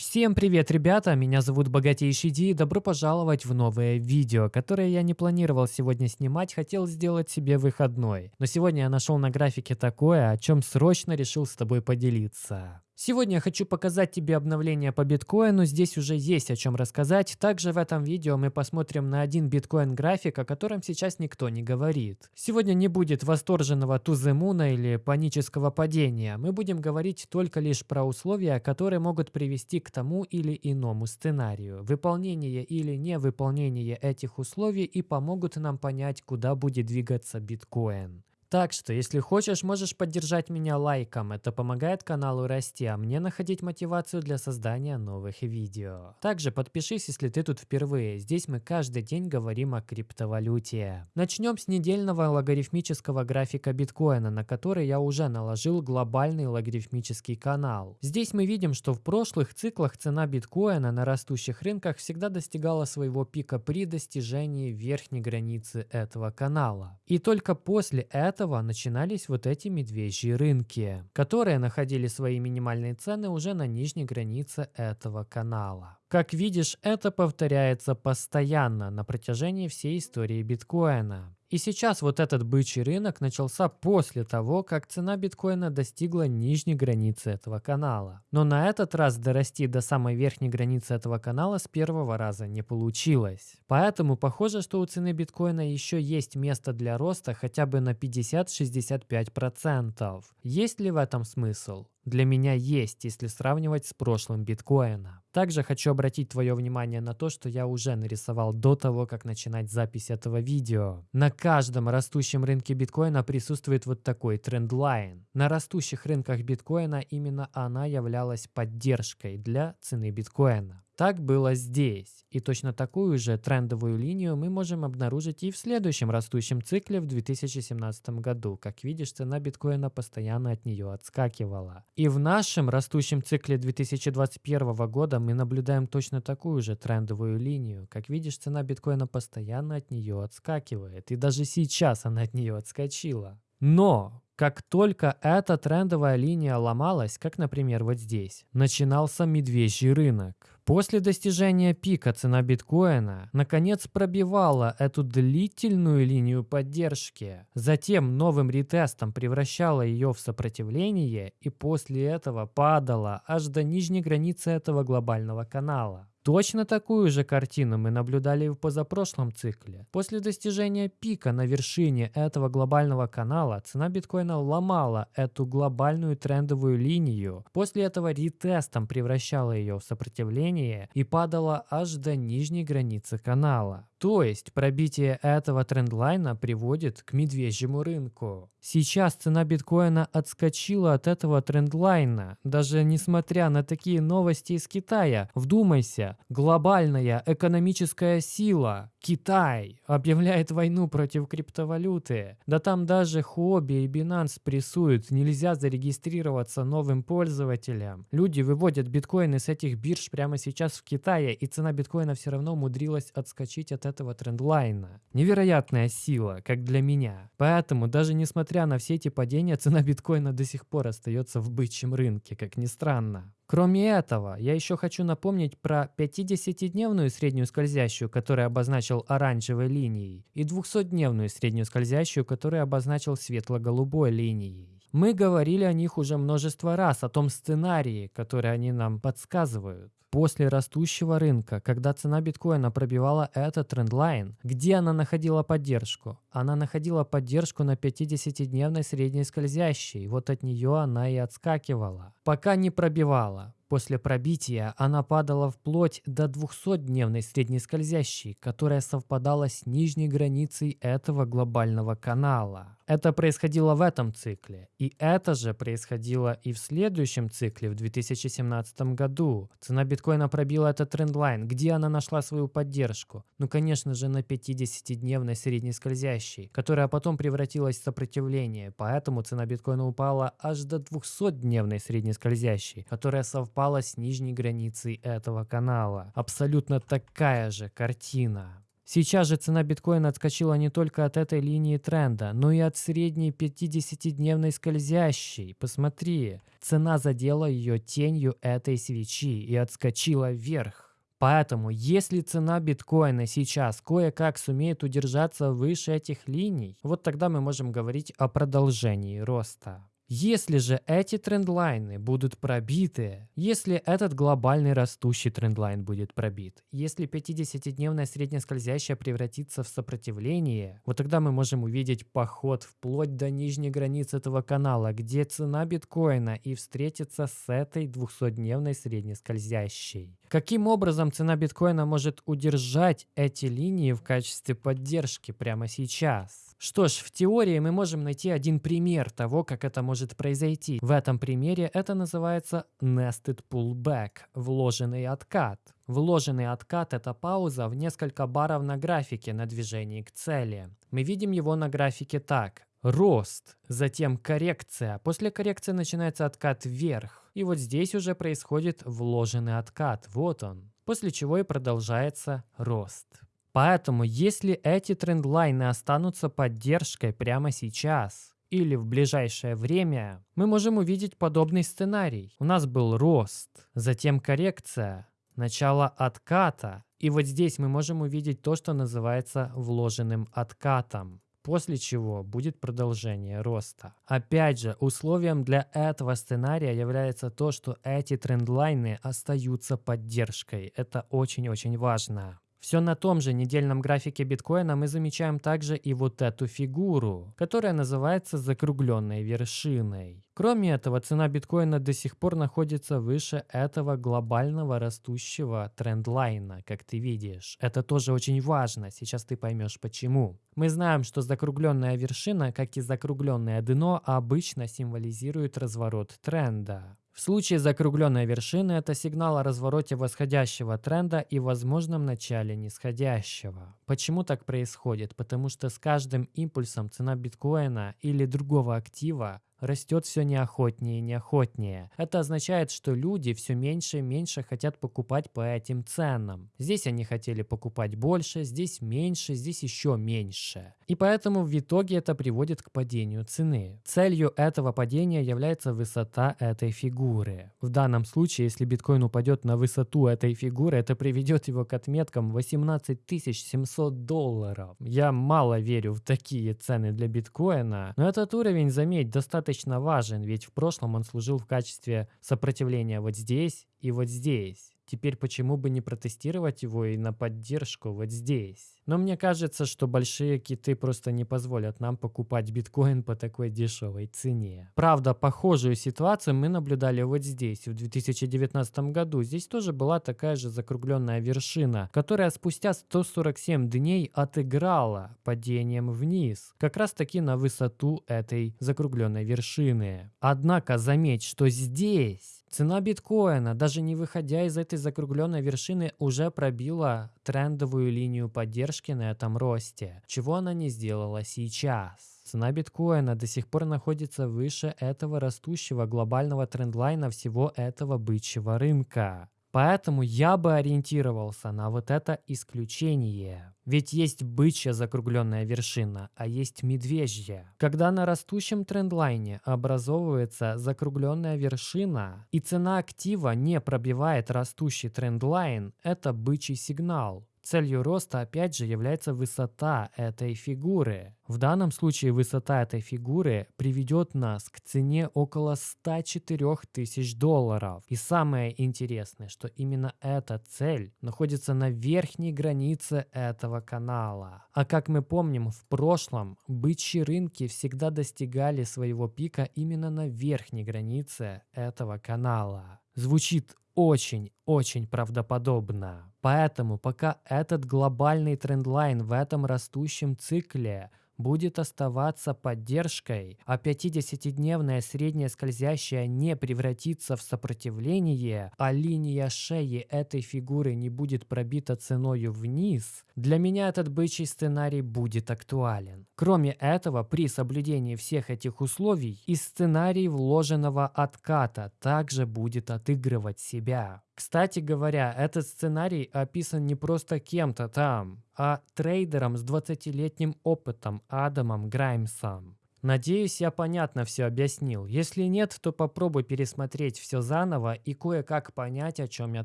Всем привет, ребята! Меня зовут Богатейший Ди и добро пожаловать в новое видео, которое я не планировал сегодня снимать, хотел сделать себе выходной. Но сегодня я нашел на графике такое, о чем срочно решил с тобой поделиться. Сегодня я хочу показать тебе обновление по биткоину, здесь уже есть о чем рассказать. Также в этом видео мы посмотрим на один биткоин график, о котором сейчас никто не говорит. Сегодня не будет восторженного туземуна или панического падения. Мы будем говорить только лишь про условия, которые могут привести к тому или иному сценарию. Выполнение или невыполнение этих условий и помогут нам понять, куда будет двигаться биткоин. Так что, если хочешь, можешь поддержать меня лайком, это помогает каналу расти, а мне находить мотивацию для создания новых видео. Также подпишись, если ты тут впервые, здесь мы каждый день говорим о криптовалюте. Начнем с недельного логарифмического графика биткоина, на который я уже наложил глобальный логарифмический канал. Здесь мы видим, что в прошлых циклах цена биткоина на растущих рынках всегда достигала своего пика при достижении верхней границы этого канала. И только после этого этого начинались вот эти медвежьи рынки, которые находили свои минимальные цены уже на нижней границе этого канала. Как видишь, это повторяется постоянно на протяжении всей истории биткоина. И сейчас вот этот бычий рынок начался после того, как цена биткоина достигла нижней границы этого канала. Но на этот раз дорасти до самой верхней границы этого канала с первого раза не получилось. Поэтому похоже, что у цены биткоина еще есть место для роста хотя бы на 50-65%. Есть ли в этом смысл? Для меня есть, если сравнивать с прошлым биткоина. Также хочу обратить твое внимание на то, что я уже нарисовал до того, как начинать запись этого видео. На каждом растущем рынке биткоина присутствует вот такой трендлайн. На растущих рынках биткоина именно она являлась поддержкой для цены биткоина. Так было здесь. И точно такую же трендовую линию мы можем обнаружить и в следующем растущем цикле в 2017 году. Как видишь, цена биткоина постоянно от нее отскакивала. И в нашем растущем цикле 2021 года мы наблюдаем точно такую же трендовую линию. Как видишь, цена биткоина постоянно от нее отскакивает. И даже сейчас она от нее отскочила. Но как только эта трендовая линия ломалась, как, например, вот здесь, начинался медвежий рынок. После достижения пика цена биткоина наконец пробивала эту длительную линию поддержки. Затем новым ретестом превращала ее в сопротивление и после этого падала аж до нижней границы этого глобального канала. Точно такую же картину мы наблюдали в позапрошлом цикле. После достижения пика на вершине этого глобального канала цена биткоина ломала эту глобальную трендовую линию. После этого ретестом превращала ее в сопротивление и падала аж до нижней границы канала. То есть пробитие этого трендлайна приводит к медвежьему рынку. Сейчас цена биткоина отскочила от этого трендлайна, даже несмотря на такие новости из Китая. Вдумайся, глобальная экономическая сила, Китай, объявляет войну против криптовалюты. Да там даже Huobi и Binance прессуют, нельзя зарегистрироваться новым пользователям. Люди выводят биткоины с этих бирж прямо сейчас в Китае, и цена биткоина все равно умудрилась отскочить от этого трендлайна. Невероятная сила, как для меня. Поэтому, даже несмотря на все эти падения, цена биткоина до сих пор остается в бычьем рынке, как ни странно. Кроме этого, я еще хочу напомнить про 50-дневную среднюю скользящую, которую обозначил оранжевой линией, и 200-дневную среднюю скользящую, которую обозначил светло-голубой линией. Мы говорили о них уже множество раз, о том сценарии, который они нам подсказывают. После растущего рынка, когда цена биткоина пробивала этот трендлайн, где она находила поддержку? Она находила поддержку на 50-дневной средней скользящей, вот от нее она и отскакивала. Пока не пробивала. После пробития она падала вплоть до 200-дневной средней скользящей, которая совпадала с нижней границей этого глобального канала. Это происходило в этом цикле. И это же происходило и в следующем цикле, в 2017 году. Цена биткоина пробила этот трендлайн. Где она нашла свою поддержку? Ну, конечно же, на 50-дневной средней скользящей, которая потом превратилась в сопротивление. Поэтому цена биткоина упала аж до 200-дневной средней скользящей, которая совпала с нижней границей этого канала. Абсолютно такая же картина. Сейчас же цена биткоина отскочила не только от этой линии тренда, но и от средней 50-дневной скользящей. Посмотри, цена задела ее тенью этой свечи и отскочила вверх. Поэтому, если цена биткоина сейчас кое-как сумеет удержаться выше этих линий, вот тогда мы можем говорить о продолжении роста. Если же эти трендлайны будут пробиты, если этот глобальный растущий трендлайн будет пробит, если 50-дневная средняя скользящая превратится в сопротивление, вот тогда мы можем увидеть поход вплоть до нижней границы этого канала, где цена биткоина и встретится с этой 200-дневной средней скользящей. Каким образом цена биткоина может удержать эти линии в качестве поддержки прямо сейчас? Что ж, в теории мы можем найти один пример того, как это может произойти. В этом примере это называется nested pullback, вложенный откат. Вложенный откат – это пауза в несколько баров на графике на движении к цели. Мы видим его на графике так. Рост, затем коррекция. После коррекции начинается откат вверх. И вот здесь уже происходит вложенный откат. Вот он. После чего и продолжается рост. Поэтому, если эти трендлайны останутся поддержкой прямо сейчас или в ближайшее время, мы можем увидеть подобный сценарий. У нас был рост, затем коррекция, начало отката, и вот здесь мы можем увидеть то, что называется вложенным откатом после чего будет продолжение роста. Опять же, условием для этого сценария является то, что эти трендлайны остаются поддержкой. Это очень-очень важно. Все на том же недельном графике биткоина мы замечаем также и вот эту фигуру, которая называется закругленной вершиной. Кроме этого, цена биткоина до сих пор находится выше этого глобального растущего трендлайна, как ты видишь. Это тоже очень важно, сейчас ты поймешь почему. Мы знаем, что закругленная вершина, как и закругленное дно, обычно символизирует разворот тренда. В случае закругленной вершины это сигнал о развороте восходящего тренда и возможном начале нисходящего. Почему так происходит? Потому что с каждым импульсом цена биткоина или другого актива растет все неохотнее и неохотнее. Это означает, что люди все меньше и меньше хотят покупать по этим ценам. Здесь они хотели покупать больше, здесь меньше, здесь еще меньше. И поэтому в итоге это приводит к падению цены. Целью этого падения является высота этой фигуры. В данном случае, если биткоин упадет на высоту этой фигуры, это приведет его к отметкам 18 700 долларов. Я мало верю в такие цены для биткоина, но этот уровень, заметь, достаточно достаточно важен, ведь в прошлом он служил в качестве сопротивления вот здесь и вот здесь. Теперь почему бы не протестировать его и на поддержку вот здесь? Но мне кажется, что большие киты просто не позволят нам покупать биткоин по такой дешевой цене. Правда, похожую ситуацию мы наблюдали вот здесь, в 2019 году. Здесь тоже была такая же закругленная вершина, которая спустя 147 дней отыграла падением вниз, как раз таки на высоту этой закругленной вершины. Однако заметь, что здесь Цена биткоина, даже не выходя из этой закругленной вершины, уже пробила трендовую линию поддержки на этом росте. Чего она не сделала сейчас? Цена биткоина до сих пор находится выше этого растущего глобального трендлайна всего этого бычьего рынка. Поэтому я бы ориентировался на вот это исключение. Ведь есть бычья закругленная вершина, а есть медвежья. Когда на растущем трендлайне образовывается закругленная вершина и цена актива не пробивает растущий трендлайн, это бычий сигнал. Целью роста опять же является высота этой фигуры. В данном случае высота этой фигуры приведет нас к цене около 104 тысяч долларов. И самое интересное, что именно эта цель находится на верхней границе этого канала. А как мы помним, в прошлом бычьи рынки всегда достигали своего пика именно на верхней границе этого канала. Звучит очень-очень правдоподобно. Поэтому пока этот глобальный трендлайн в этом растущем цикле будет оставаться поддержкой, а 50-дневная средняя скользящая не превратится в сопротивление, а линия шеи этой фигуры не будет пробита ценою вниз, для меня этот бычий сценарий будет актуален. Кроме этого, при соблюдении всех этих условий и сценарий вложенного отката также будет отыгрывать себя. Кстати говоря, этот сценарий описан не просто кем-то там, а трейдером с 20-летним опытом Адамом Граймсом. Надеюсь, я понятно все объяснил. Если нет, то попробуй пересмотреть все заново и кое-как понять, о чем я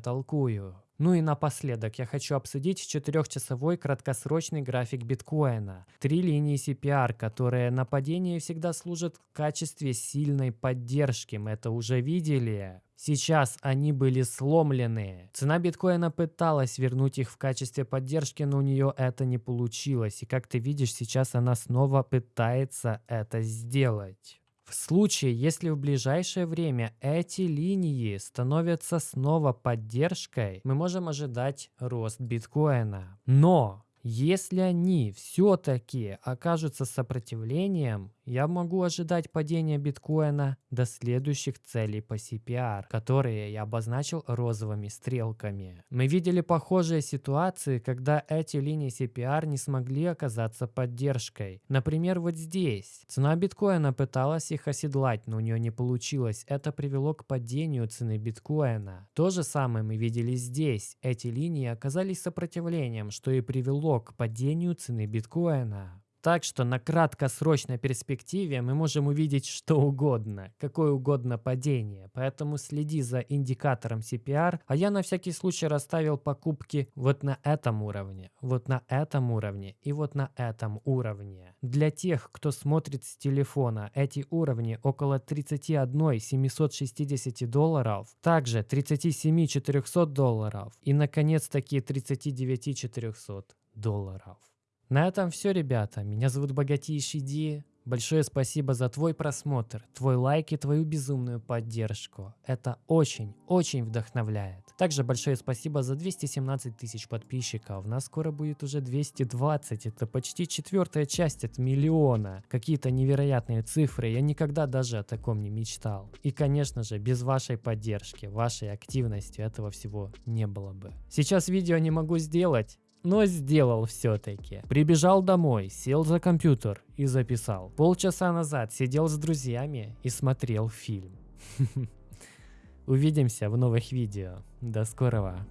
толкую. Ну и напоследок я хочу обсудить четырехчасовой краткосрочный график биткоина. Три линии CPR, которые на падении всегда служат в качестве сильной поддержки. Мы это уже видели. Сейчас они были сломлены. Цена биткоина пыталась вернуть их в качестве поддержки, но у нее это не получилось. И как ты видишь, сейчас она снова пытается это сделать. В случае, если в ближайшее время эти линии становятся снова поддержкой, мы можем ожидать рост биткоина. Но если они все-таки окажутся сопротивлением, я могу ожидать падения биткоина до следующих целей по CPR, которые я обозначил розовыми стрелками. Мы видели похожие ситуации, когда эти линии CPR не смогли оказаться поддержкой. Например, вот здесь. Цена биткоина пыталась их оседлать, но у нее не получилось. Это привело к падению цены биткоина. То же самое мы видели здесь. Эти линии оказались сопротивлением, что и привело к падению цены биткоина. Так что на краткосрочной перспективе мы можем увидеть что угодно, какое угодно падение. Поэтому следи за индикатором CPR, а я на всякий случай расставил покупки вот на этом уровне, вот на этом уровне и вот на этом уровне. Для тех, кто смотрит с телефона, эти уровни около 31 760 долларов, также 37 400 долларов и наконец-таки 39 400 долларов. На этом все, ребята. Меня зовут Богатейший Ди. Большое спасибо за твой просмотр, твой лайк и твою безумную поддержку. Это очень-очень вдохновляет. Также большое спасибо за 217 тысяч подписчиков. Нас скоро будет уже 220. Это почти четвертая часть от миллиона. Какие-то невероятные цифры. Я никогда даже о таком не мечтал. И, конечно же, без вашей поддержки, вашей активности этого всего не было бы. Сейчас видео не могу сделать но сделал все-таки. Прибежал домой, сел за компьютер и записал. Полчаса назад сидел с друзьями и смотрел фильм. Увидимся в новых видео. До скорого.